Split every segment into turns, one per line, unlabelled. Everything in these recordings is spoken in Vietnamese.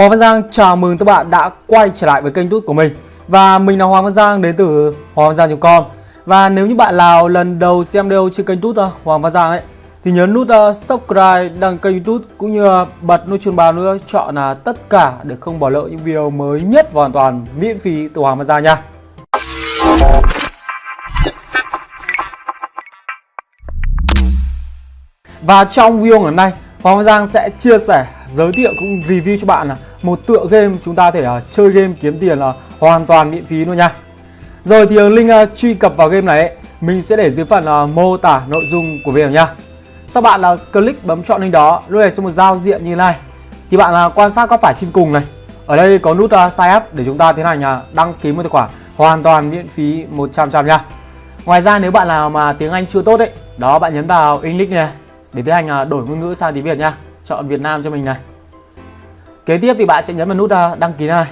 Hoàng Văn Giang chào mừng các bạn đã quay trở lại với kênh tút của mình. Và mình là Hoàng Văn Giang đến từ hoàng văn giang.com Và nếu như bạn nào lần đầu xem video trên kênh tút uh, Hoàng Văn Giang ấy Thì nhấn nút uh, subscribe đăng kênh youtube cũng như uh, bật nút chuông báo nữa Chọn là tất cả để không bỏ lỡ những video mới nhất và hoàn toàn miễn phí từ Hoàng Văn Giang nha. Và trong video ngày hôm nay Hoàng Văn Giang sẽ chia sẻ, giới thiệu cũng review cho bạn là một tựa game chúng ta thể uh, chơi game kiếm tiền là hoàn toàn miễn phí luôn nha. Rồi thì link uh, à, truy cập vào game này ấy, mình sẽ để dưới phần uh, mô tả nội dung của video nha. Sau bạn là uh, click bấm chọn link đó, lúc này sẽ một giao diện như này. Thì bạn uh, quan sát góc phải trên cùng này. Ở đây có nút uh, sign up để chúng ta tiến hành uh, đăng ký một tài khoản hoàn toàn miễn phí 100 trăm nha. Ngoài ra nếu bạn nào mà tiếng Anh chưa tốt ấy, đó bạn nhấn vào English này để tiến hành đổi ngôn ngữ sang tiếng Việt nha. Chọn Việt Nam cho mình này. Kế tiếp thì bạn sẽ nhấn vào nút à, đăng ký này.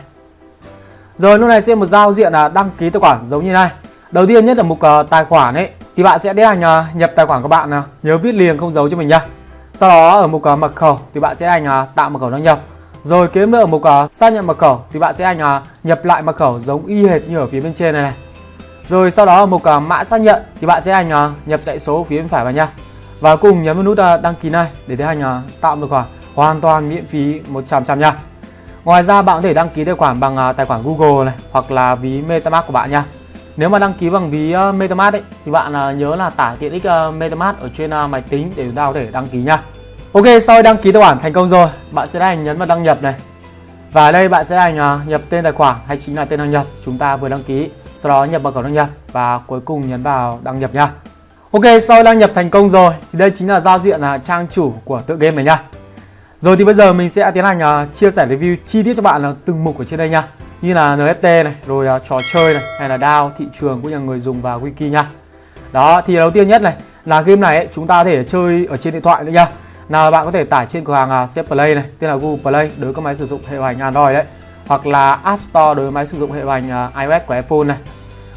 Rồi lúc này sẽ một giao diện là đăng ký tài khoản giống như này. Đầu tiên nhất là mục ờ, tài khoản ấy thì bạn sẽ tiến hành nhập tài khoản của bạn nào, nhớ viết liền không giấu cho mình nha. Sau đó ở mục ờ, mật khẩu thì bạn sẽ hành tạo mật khẩu đăng nhập. Rồi kế nữa ở mục ờ, xác nhận mật khẩu thì bạn sẽ hành nhập lại mật khẩu giống y hệt như ở phía bên trên này này. Rồi sau đó ở mục mã xác nhận thì bạn sẽ hành nhập dãy số phía bên phải vào nha. Và cùng nhấn vào nút đăng ký này để tiến hành à, tạo tài khoản hoàn toàn miễn phí 100% nha. Ngoài ra bạn có thể đăng ký tài khoản bằng à, tài khoản Google này hoặc là ví MetaMask của bạn nha. Nếu mà đăng ký bằng ví à, MetaMask ấy, thì bạn à, nhớ là tải tiện ích MetaMask ở trên máy tính để chúng ta có thể đăng ký nha. Ok, sau khi đăng ký tài khoản thành công rồi, bạn sẽ hành nhấn vào đăng nhập này. Và ở đây bạn sẽ hành nhập tên tài khoản hay chính là tên đăng nhập chúng ta vừa đăng ký. Sau đó nhập mật khẩu đăng nhập và cuối cùng nhấn vào đăng nhập nha. Ok, sau đăng nhập thành công rồi thì đây chính là giao diện là trang chủ của tựa game này nha. Rồi thì bây giờ mình sẽ tiến hành uh, chia sẻ review chi tiết cho bạn là từng mục ở trên đây nha. Như là NFT này, rồi uh, trò chơi này, hay là DAO, thị trường cũng như người dùng và wiki nha. Đó, thì đầu tiên nhất này là game này ấy, chúng ta có thể chơi ở trên điện thoại nữa nha. Nào bạn có thể tải trên cửa hàng uh, Play này, tên là Google Play đối với các máy sử dụng hệ điều hành Android đấy. Hoặc là App Store đối với máy sử dụng hệ điều hành uh, iOS của iPhone này.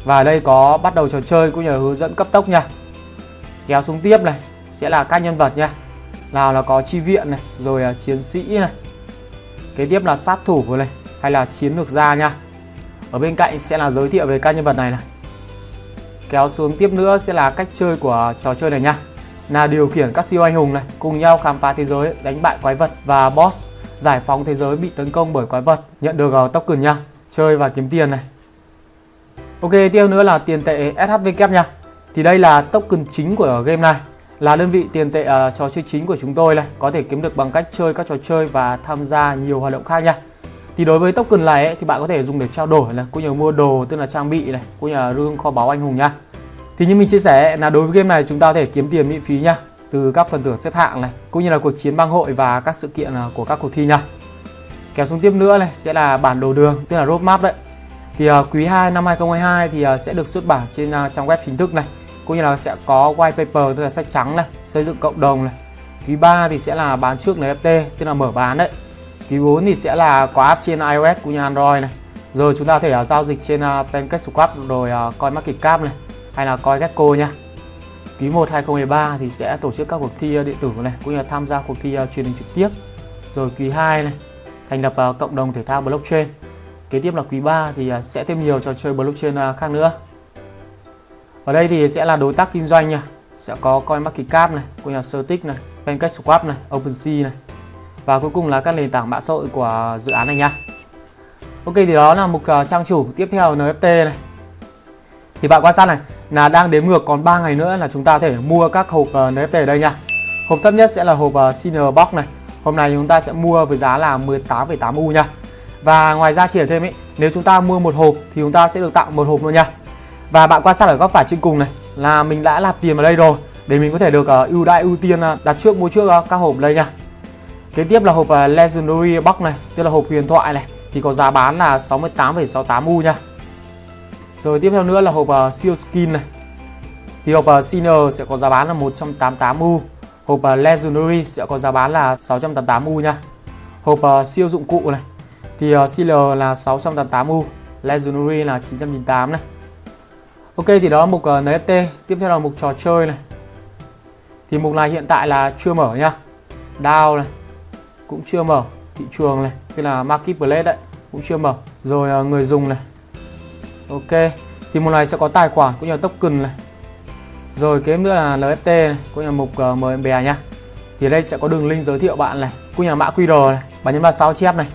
Và ở đây có bắt đầu trò chơi cũng như là hướng dẫn cấp tốc nha. Kéo xuống tiếp này sẽ là các nhân vật nha nào là có chi viện này rồi uh, chiến sĩ này. Kế tiếp là sát thủ này hay là chiến lược gia nha. Ở bên cạnh sẽ là giới thiệu về các nhân vật này này. Kéo xuống tiếp nữa sẽ là cách chơi của trò chơi này nha. Là điều khiển các siêu anh hùng này cùng nhau khám phá thế giới đánh bại quái vật và boss. Giải phóng thế giới bị tấn công bởi quái vật nhận được uh, token nha. Chơi và kiếm tiền này. Ok tiếp nữa là tiền tệ SHVK nha. Thì đây là token chính của game này là đơn vị tiền tệ uh, trò chơi chính của chúng tôi này có thể kiếm được bằng cách chơi các trò chơi và tham gia nhiều hoạt động khác nha. Thì đối với token này ấy, thì bạn có thể dùng để trao đổi này cũng như mua đồ tức là trang bị này cũng như là rương kho báu anh hùng nha. Thì như mình chia sẻ là đối với game này chúng ta có thể kiếm tiền miễn phí nha từ các phần thưởng xếp hạng này cũng như là cuộc chiến bang hội và các sự kiện ờ, của các cuộc thi nha. Kéo xuống tiếp nữa này sẽ là bản đồ đường tức là roadmap đấy. Thì uh, quý 2 năm 2022 thì uh, sẽ được xuất bản trên uh, trang web chính thức này cũng như là sẽ có white paper tức là sách trắng này xây dựng cộng đồng này. Quý 3 thì sẽ là bán trước NFT tức là mở bán đấy. Quý 4 thì sẽ là có app trên iOS cũng như Android này. Rồi chúng ta có thể uh, giao dịch trên à, uh, PancakeSwap rồi à, uh, CoinMarketCap này hay là CoinGecko nha. Quý 1 2013 thì sẽ tổ chức các cuộc thi uh, điện tử này cũng như là tham gia cuộc thi uh, truyền hình trực tiếp. Rồi quý 2 này thành lập uh, cộng đồng thể thao blockchain. Kế tiếp là quý 3 thì uh, sẽ thêm nhiều trò chơi blockchain uh, khác nữa ở đây thì sẽ là đối tác kinh doanh nha sẽ có CoinMarketCap này, cũng này, PancakeSwap này, OpenSea này và cuối cùng là các nền tảng mạng xã hội của dự án này nha. Ok thì đó là mục ờ, trang chủ tiếp theo NFT này. Thì bạn quan sát này là đang đếm ngược còn 3 ngày nữa là chúng ta có thể mua các hộp ờ, NFT ở đây nha. Hộp thấp nhất sẽ là hộp ờ, Senior Box này. Hôm nay chúng ta sẽ mua với giá là 18,8 U nha. Và ngoài ra chỉ ở thêm ý, nếu chúng ta mua một hộp thì chúng ta sẽ được tặng một hộp luôn nha. Và bạn quan sát ở góc phải trên cùng này là mình đã nạp tiền vào đây rồi để mình có thể được uh, ưu đãi ưu tiên uh, đặt trước mua trước uh, các hộp đây nha. Kế tiếp là hộp uh, Legendary Box này, tức là hộp huyền thoại này thì có giá bán là 68,68 U nha. Rồi tiếp theo nữa là hộp uh, siêu skin này. Thì hộp uh, Sinner sẽ có giá bán là 188 U. Hộp uh, Legendary sẽ có giá bán là 688 U nha. Hộp uh, siêu dụng cụ này thì uh, Sealer là 688 U, Legendary là 998 này. Ok thì đó là mục ờ, uh, NFT Tiếp theo là mục trò chơi này. Thì mục này hiện tại là chưa mở nha. DAO này Cũng chưa mở. Thị trường này tức là marketplace đấy cũng chưa mở. Rồi uh, người dùng này. Ok thì mục này sẽ có tài khoản cũng như là token này. Rồi kế nữa là NFT này cũng như là mục uh, mời bè nhá. Thì đây sẽ có đường link giới thiệu bạn này cũng như là mã QR này bạn nhấn vào sao chép này.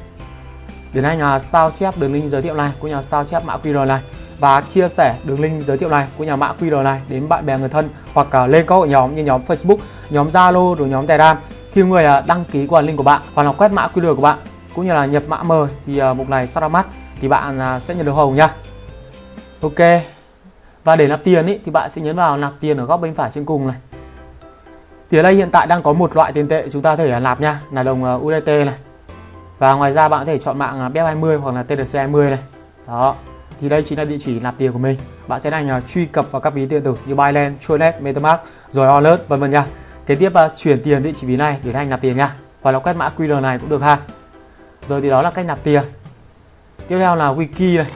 Để anh là sao chép đường link giới thiệu này cũng như là sao chép mã QR này và chia sẻ đường link giới thiệu này của nhà mã QR này đến bạn bè người thân hoặc uh, lên các hội nhóm như nhóm Facebook, nhóm Zalo rồi nhóm Telegram khi người uh, đăng ký qua link của bạn hoặc là quét mã QR của bạn cũng như là nhập mã mời thì uh, mục này sau ra mắt thì bạn uh, sẽ nhận được hồng nha. Ok. Và để nạp tiền ý, thì bạn sẽ nhấn vào nạp tiền ở góc bên phải trên cùng này. Thì ở đây hiện tại đang có một loại tiền tệ chúng ta có thể nạp nha, là đồng udt USDT này. Và ngoài ra bạn có thể chọn mạng BEP20 hoặc là tdc20 này. Đó, thì đây chính là địa chỉ nạp tiền của mình. Bạn sẽ đành uh, truy cập vào các ví điện tử như Binance, Tronet, MetaMask rồi Alert vân vân nha. Kế tiếp uh, chuyển tiền địa chỉ ví này để anh nạp tiền nha. Hoặc là quét mã QR này cũng được ha. Rồi thì đó là cách nạp tiền. Tiếp theo là wiki này.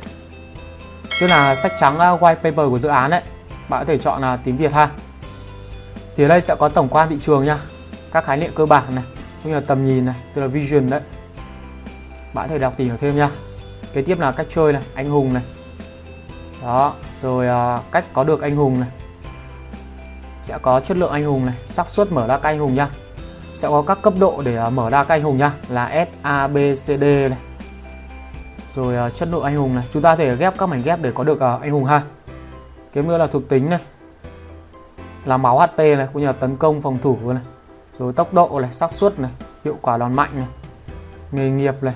Tức là sách trắng uh, white paper của dự án đấy bạn có thể chọn là tiếng Việt ha. Thì ở đây sẽ có tổng quan thị trường nha. Các khái niệm cơ bản này cũng như là tầm nhìn này tức là vision đấy. Bạn có thể đọc tìm hiểu thêm nha kế tiếp là cách chơi này anh hùng này. Đó rồi uh, cách có được anh hùng này. Sẽ có chất lượng anh hùng này xác suất mở ra các anh hùng nha. Sẽ có các cấp độ để uh, mở ra các anh hùng nha là S A B C D này. Rồi uh, chất lượng anh hùng này chúng ta thể ghép các mảnh ghép để có được uh, anh hùng ha. Cái nữa là thuộc tính này. Là máu HP này cũng như là tấn công phòng thủ này. Rồi tốc độ này xác suất này hiệu quả đòn mạnh này. Nghề nghiệp này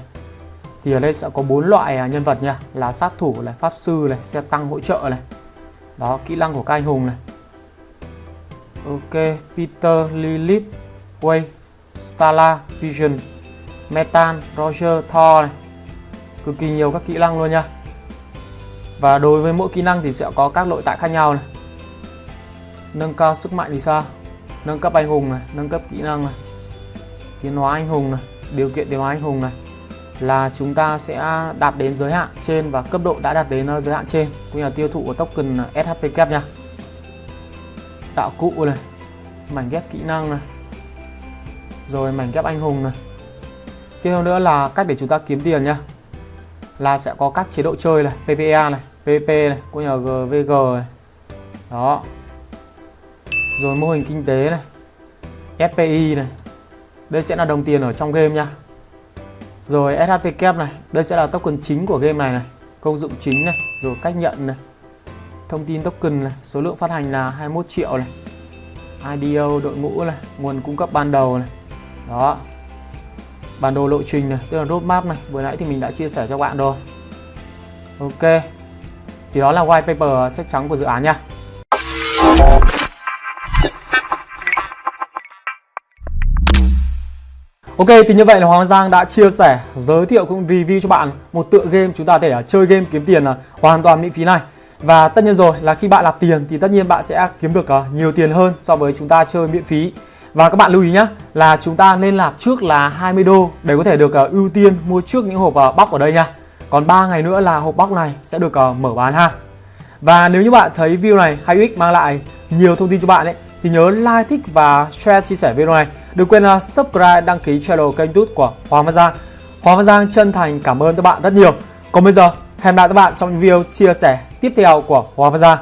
thì ở đây sẽ có bốn loại à, nhân vật nha. Là sát thủ này, pháp sư này, xe tăng hỗ trợ này. Đó, kỹ năng của các anh hùng này. Ok, peter lilith way stala vision, metan, roger, thor này. Cực kỳ nhiều các kỹ năng luôn nha. Và đối với mỗi kỹ năng thì sẽ có các nội tại khác nhau này. Nâng cao sức mạnh thì sao? Nâng cấp anh hùng này, nâng cấp kỹ năng này. Tiến hóa anh hùng này, điều kiện tiến hóa anh hùng này là chúng ta sẽ đạt đến giới hạn trên và cấp độ đã đạt đến ờ, giới hạn trên. Cũng như là tiêu thụ của token SHPK nha. Tạo cụ này, mảnh ghép kỹ năng này, rồi mảnh ghép anh hùng này. Tiếp theo nữa là cách để chúng ta kiếm tiền nha. Là sẽ có các chế độ chơi này PPA này PVP này, cũng như là GVG này. Đó. Rồi mô hình kinh tế này FPI này. Đây sẽ là đồng tiền ở trong game nha rồi SHV kép này, đây sẽ là token chính của game này này, công dụng chính này, rồi cách nhận này. Thông tin token này, số lượng phát hành là 21 triệu này. IDO đội ngũ này, nguồn cung cấp ban đầu này. Đó. Bản đồ lộ trình này, tức là roadmap này, vừa nãy thì mình đã chia sẻ cho bạn rồi. Ok. Thì đó là white paper sách trắng của dự án nha. Ok thì như vậy là Hoàng Giang đã chia sẻ, giới thiệu cũng review cho bạn một tựa game chúng ta thể à, chơi game kiếm tiền là hoàn toàn miễn phí này. Và tất nhiên rồi là khi bạn nạp tiền thì tất nhiên bạn sẽ kiếm được à, nhiều tiền hơn so với chúng ta chơi miễn phí. Và các bạn lưu ý nhé là chúng ta nên nạp trước là 20 đô để có thể được à, ưu tiên mua trước những hộp bóc ở đây nha. Còn 3 ngày nữa là hộp bóc này sẽ được mở bán ha. Và nếu như bạn thấy video này hay ích mang lại nhiều thông tin cho bạn ấy thì nhớ like, thích và share chia sẻ video này. Đừng quên là subscribe, đăng ký channel kênh YouTube của Hoàng Văn Giang. Hoàng Văn Giang chân thành cảm ơn các bạn rất nhiều. Còn bây giờ, hẹn gặp lại các bạn trong những video chia sẻ tiếp theo của Hoàng Văn Giang.